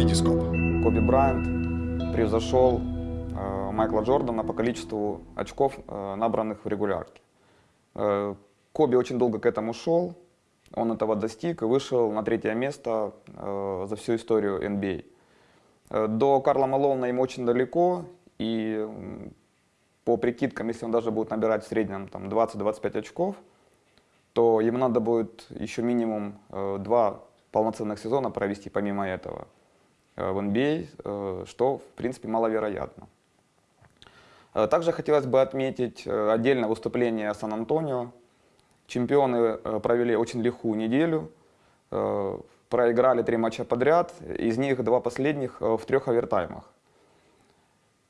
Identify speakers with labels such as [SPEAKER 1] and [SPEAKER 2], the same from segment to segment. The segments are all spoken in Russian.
[SPEAKER 1] Витископ.
[SPEAKER 2] Коби Брайант превзошел э, Майкла Джордана по количеству очков, э, набранных в регулярке. Э, Коби очень долго к этому шел, он этого достиг и вышел на третье место э, за всю историю NBA. Э, До Карла Малона ему очень далеко, и по прикидкам, если он даже будет набирать в среднем там, 20-25 очков, то ему надо будет еще минимум э, два полноценных сезона провести помимо этого в NBA, э, что в принципе маловероятно. Э, Также хотелось бы отметить э, отдельно выступление Сан-Антонио. Чемпионы э, провели очень лихую неделю, э, проиграли три матча подряд, из них два последних э, в трех овертаймах.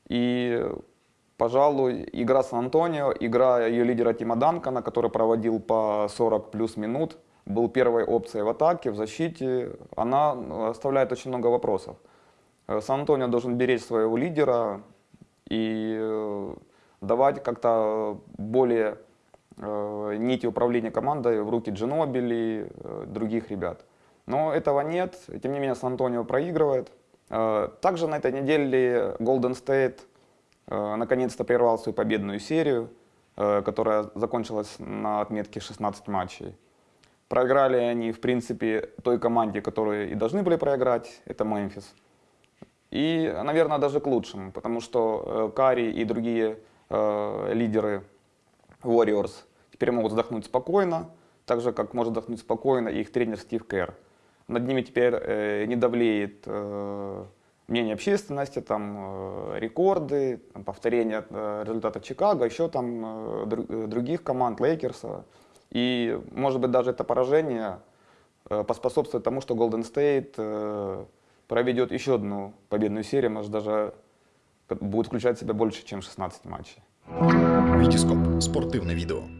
[SPEAKER 2] И, пожалуй, игра Сан-Антонио, игра ее лидера Тима Данкана, который проводил по 40 плюс минут, был первой опцией в атаке, в защите, она э, оставляет очень много вопросов. Э, Сан-Антонио должен беречь своего лидера и э, давать как-то более нити управления командой в руки Джинобили, других ребят. Но этого нет, тем не менее Сан-Антонио проигрывает. Также на этой неделе Golden State наконец-то прервал свою победную серию, которая закончилась на отметке 16 матчей. Проиграли они, в принципе, той команде, которые и должны были проиграть, это Мемфис. И, наверное, даже к лучшему, потому что э, Кари и другие э, лидеры Warriors теперь могут вздохнуть спокойно, так же, как может вздохнуть спокойно их тренер Стив Керр. Над ними теперь э, не давлеет э, мнение общественности, там, э, рекорды, там, повторение э, результата Чикаго, еще там э, э, других команд, Лейкерса. И, может быть, даже это поражение э, поспособствует тому, что Golden State э, проведет еще одну победную серию, может, даже будет включать в себя больше, чем 16 матчей.
[SPEAKER 1] Витископ. Спортивне відео.